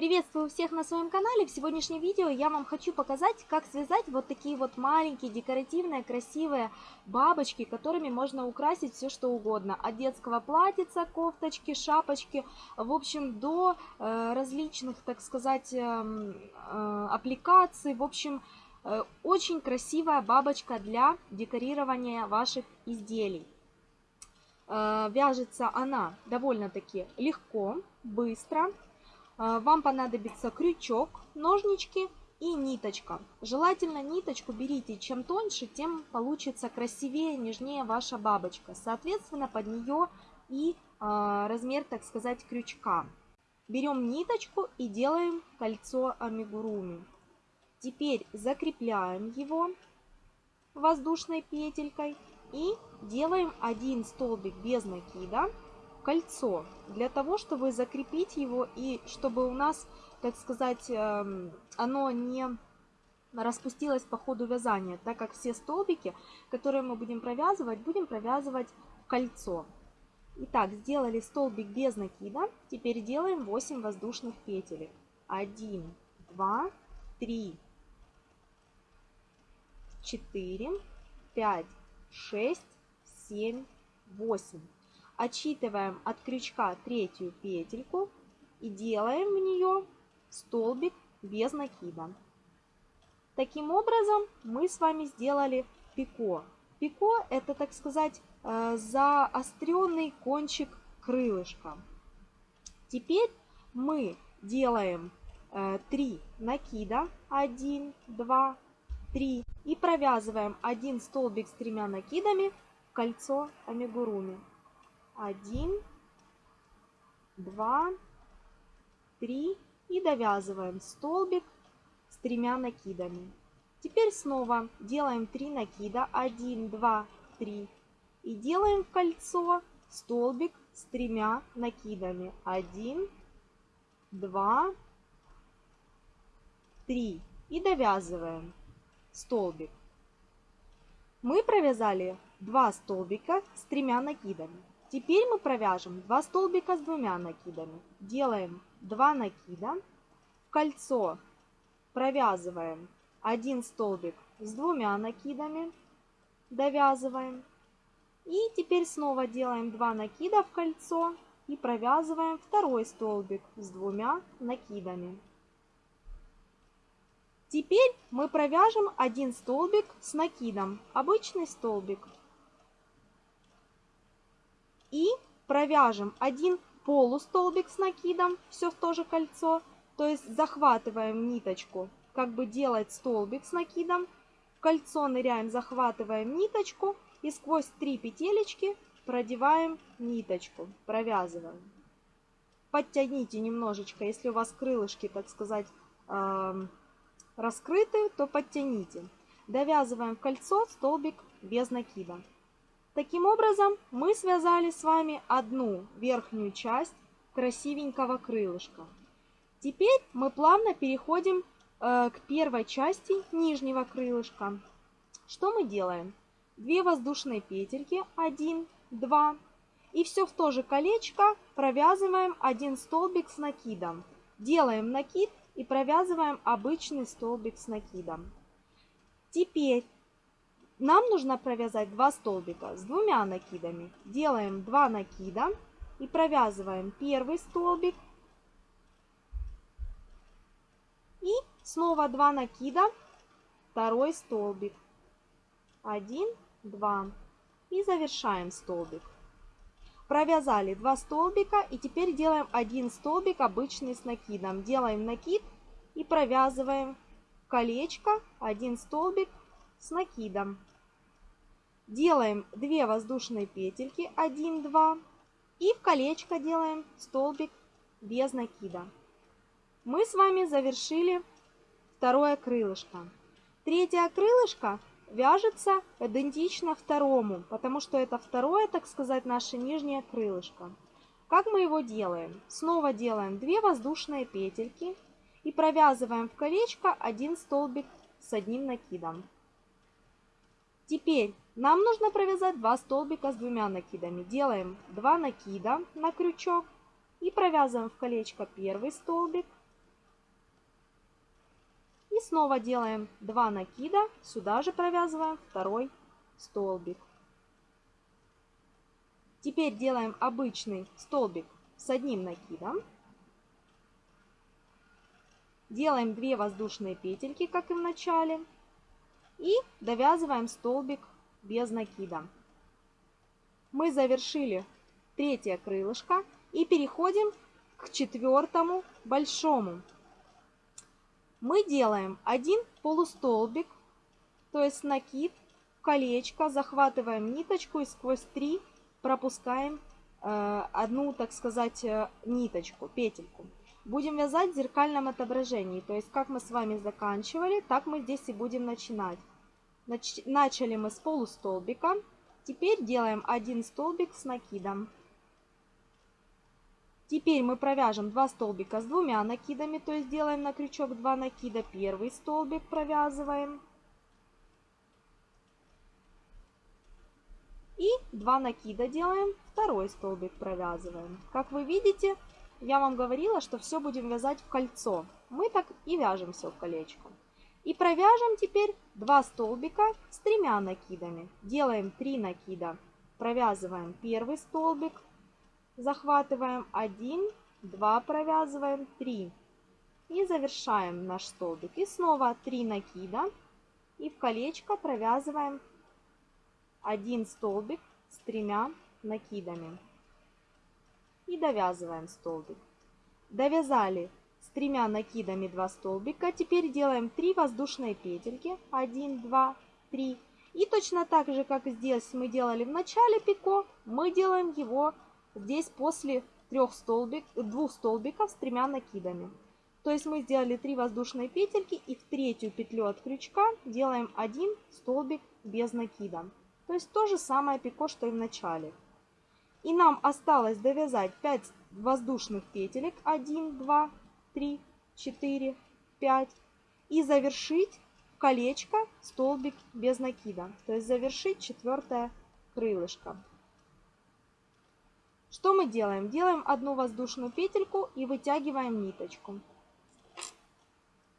Приветствую всех на своем канале. В сегодняшнем видео я вам хочу показать, как связать вот такие вот маленькие, декоративные, красивые бабочки, которыми можно украсить все что угодно. От детского платьица, кофточки, шапочки, в общем, до э, различных, так сказать, э, э, аппликаций. В общем, э, очень красивая бабочка для декорирования ваших изделий. Э, вяжется она довольно-таки легко, быстро. А, вам понадобится крючок, ножнички и ниточка. Желательно ниточку берите, чем тоньше, тем получится красивее, нежнее ваша бабочка. Соответственно, под нее и э, размер, так сказать, крючка. Берем ниточку и делаем кольцо амигуруми. Теперь закрепляем его воздушной петелькой и делаем один столбик без накида кольцо для того, чтобы закрепить его и чтобы у нас, так сказать, эм, оно не распустилось по ходу вязания, так как все столбики, которые мы будем провязывать, будем провязывать в кольцо. Итак, сделали столбик без накида, теперь делаем 8 воздушных петелек. 1, 2, 3, 4, 5, 6, 7, 8 отсчитываем от крючка третью петельку и делаем в нее столбик без накида. Таким образом мы с вами сделали пико. Пико это, так сказать, э, заостренный кончик крылышка. Теперь мы делаем 3 э, накида, 1, 2, 3 и провязываем один столбик с тремя накидами в кольцо амигуруми один, два, три и довязываем столбик с тремя накидами. Теперь снова делаем 3 накида, 1, 2, 3 и делаем в кольцо столбик с тремя накидами, 1, 2, 3 и довязываем столбик. Мы провязали 2 столбика с тремя накидами. Теперь мы провяжем 2 столбика с двумя накидами. Делаем 2 накида. В кольцо провязываем 1 столбик с двумя накидами. Довязываем. И теперь снова делаем 2 накида в кольцо и провязываем второй столбик с двумя накидами. Теперь мы провяжем один столбик с накидом, обычный столбик и провяжем один полустолбик с накидом, все в то же кольцо, то есть захватываем ниточку, как бы делать столбик с накидом, в кольцо ныряем, захватываем ниточку и сквозь три петелечки продеваем ниточку, провязываем. Подтяните немножечко, если у вас крылышки, так сказать, э, раскрыты, то подтяните. Довязываем в кольцо столбик без накида. Таким образом, мы связали с вами одну верхнюю часть красивенького крылышка. Теперь мы плавно переходим э, к первой части нижнего крылышка. Что мы делаем? Две воздушные петельки, 1, 2. И все в то же колечко провязываем один столбик с накидом. Делаем накид и провязываем обычный столбик с накидом. Теперь нам нужно провязать два столбика с двумя накидами. Делаем 2 накида и провязываем первый столбик. И снова 2 накида, второй столбик. 1, 2. И завершаем столбик. Провязали 2 столбика и теперь делаем один столбик обычный с накидом. Делаем накид и провязываем колечко, один столбик с накидом. Делаем 2 воздушные петельки, 1, 2. И в колечко делаем столбик без накида. Мы с вами завершили второе крылышко. Третье крылышко вяжется идентично второму, потому что это второе, так сказать, наше нижнее крылышко. Как мы его делаем? Снова делаем 2 воздушные петельки и провязываем в колечко один столбик с одним накидом. Теперь нам нужно провязать два столбика с двумя накидами. Делаем 2 накида на крючок и провязываем в колечко первый столбик И снова делаем 2 накида, сюда же провязываем второй столбик. Теперь делаем обычный столбик с одним накидом. Делаем 2 воздушные петельки, как и в начале. И довязываем столбик без накида. Мы завершили третье крылышко и переходим к четвертому большому. Мы делаем один полустолбик, то есть накид, колечко, захватываем ниточку и сквозь три пропускаем э, одну, так сказать, э, ниточку, петельку. Будем вязать в зеркальном отображении, то есть как мы с вами заканчивали, так мы здесь и будем начинать. Нач начали мы с полустолбика, теперь делаем один столбик с накидом. Теперь мы провяжем 2 столбика с двумя накидами, то есть делаем на крючок 2 накида. Первый столбик провязываем. И 2 накида делаем, второй столбик провязываем. Как вы видите, я вам говорила, что все будем вязать в кольцо. Мы так и вяжем все в колечко. И провяжем теперь 2 столбика с тремя накидами. Делаем 3 накида, провязываем первый столбик, захватываем 1, 2 провязываем, 3. И завершаем наш столбик. И снова 3 накида. И в колечко провязываем один столбик с тремя накидами. И довязываем столбик. Довязали тремя накидами 2 столбика. Теперь делаем 3 воздушные петельки. 1, 2, 3. И точно так же, как здесь мы делали в начале пико, мы делаем его здесь после трех столбик, двух столбиков с тремя накидами. То есть мы сделали 3 воздушные петельки и в третью петлю от крючка делаем один столбик без накида. То есть то же самое пико, что и в начале. И нам осталось довязать 5 воздушных петелек. 1, 2, 3, 4, 5. И завершить колечко столбик без накида. То есть завершить четвертое крылышко. Что мы делаем? Делаем одну воздушную петельку и вытягиваем ниточку.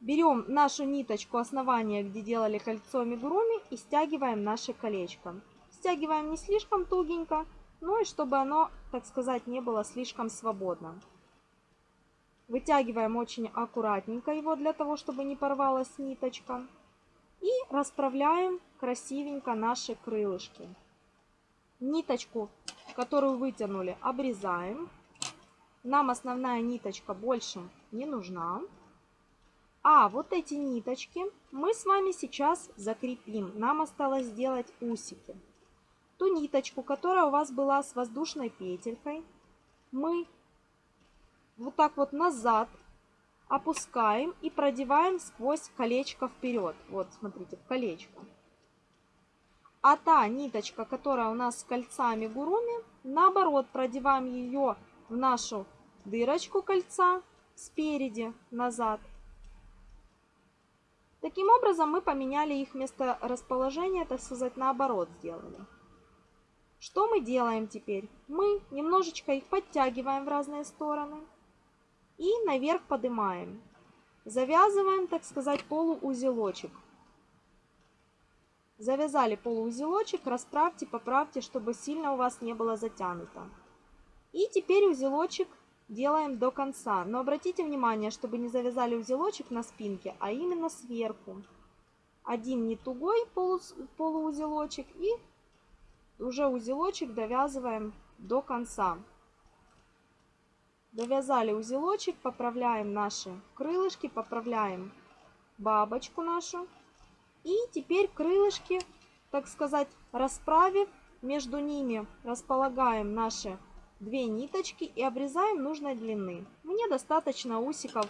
Берем нашу ниточку основания, где делали кольцо амигуруми и стягиваем наше колечко. Стягиваем не слишком тугенько, но и чтобы оно, так сказать, не было слишком свободно. Вытягиваем очень аккуратненько его, для того, чтобы не порвалась ниточка. И расправляем красивенько наши крылышки. Ниточку которую вытянули, обрезаем. Нам основная ниточка больше не нужна. А вот эти ниточки мы с вами сейчас закрепим. Нам осталось сделать усики. Ту ниточку, которая у вас была с воздушной петелькой, мы вот так вот назад опускаем и продеваем сквозь колечко вперед. Вот, смотрите, в колечко. А та ниточка, которая у нас с кольцами гуруми, наоборот, продеваем ее в нашу дырочку кольца спереди назад. Таким образом мы поменяли их место расположения, так сказать, наоборот сделали. Что мы делаем теперь? Мы немножечко их подтягиваем в разные стороны и наверх поднимаем. Завязываем, так сказать, полуузелочек. Завязали полуузелочек, расправьте, поправьте, чтобы сильно у вас не было затянуто. И теперь узелочек делаем до конца. Но обратите внимание, чтобы не завязали узелочек на спинке, а именно сверху. Один не тугой полу, полуузелочек и уже узелочек довязываем до конца. Довязали узелочек, поправляем наши крылышки, поправляем бабочку нашу. И теперь крылышки, так сказать, расправив, между ними располагаем наши две ниточки и обрезаем нужной длины. Мне достаточно усиков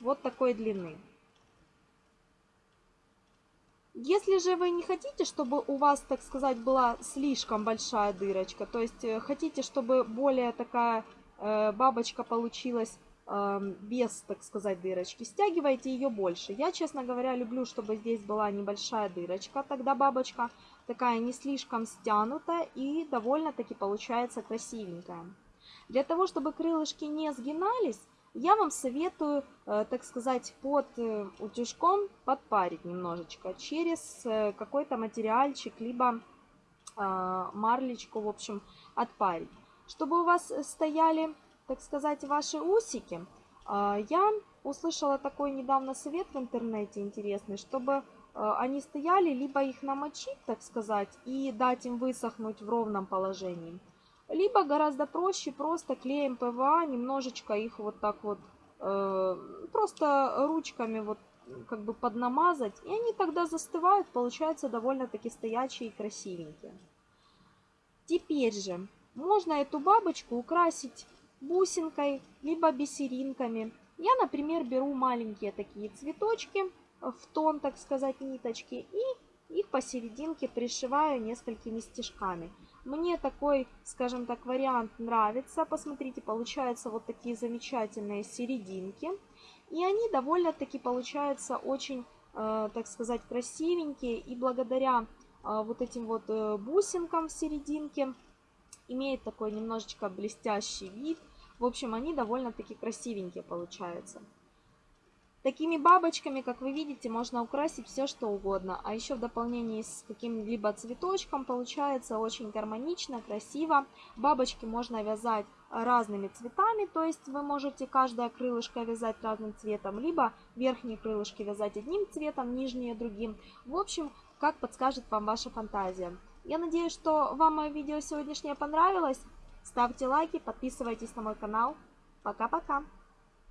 вот такой длины. Если же вы не хотите, чтобы у вас, так сказать, была слишком большая дырочка, то есть э, хотите, чтобы более такая бабочка получилась без, так сказать, дырочки. Стягивайте ее больше. Я, честно говоря, люблю, чтобы здесь была небольшая дырочка. Тогда бабочка такая не слишком стянутая и довольно-таки получается красивенькая. Для того, чтобы крылышки не сгинались, я вам советую, э, так сказать, под э, утюжком подпарить немножечко через э, какой-то материальчик, либо марлечку, в общем, отпарить. Чтобы у вас стояли, так сказать, ваши усики, я услышала такой недавно совет в интернете интересный, чтобы они стояли, либо их намочить, так сказать, и дать им высохнуть в ровном положении, либо гораздо проще просто клеем ПВА немножечко их вот так вот, э, просто ручками вот как бы поднамазать. И они тогда застывают, получаются довольно-таки стоячие и красивенькие. Теперь же можно эту бабочку украсить бусинкой, либо бисеринками. Я, например, беру маленькие такие цветочки в тон, так сказать, ниточки и их посерединке пришиваю несколькими стежками. Мне такой, скажем так, вариант нравится. Посмотрите, получаются вот такие замечательные серединки. И они довольно-таки получаются очень, э, так сказать, красивенькие. И благодаря э, вот этим вот э, бусинкам в серединке имеет такой немножечко блестящий вид. В общем, они довольно-таки красивенькие получаются. Такими бабочками, как вы видите, можно украсить все что угодно. А еще в дополнении с каким-либо цветочком получается очень гармонично, красиво. Бабочки можно вязать разными цветами, то есть вы можете каждое крылышко вязать разным цветом, либо верхние крылышки вязать одним цветом, нижние другим. В общем, как подскажет вам ваша фантазия. Я надеюсь, что вам мое видео сегодняшнее понравилось. Ставьте лайки, подписывайтесь на мой канал. Пока-пока!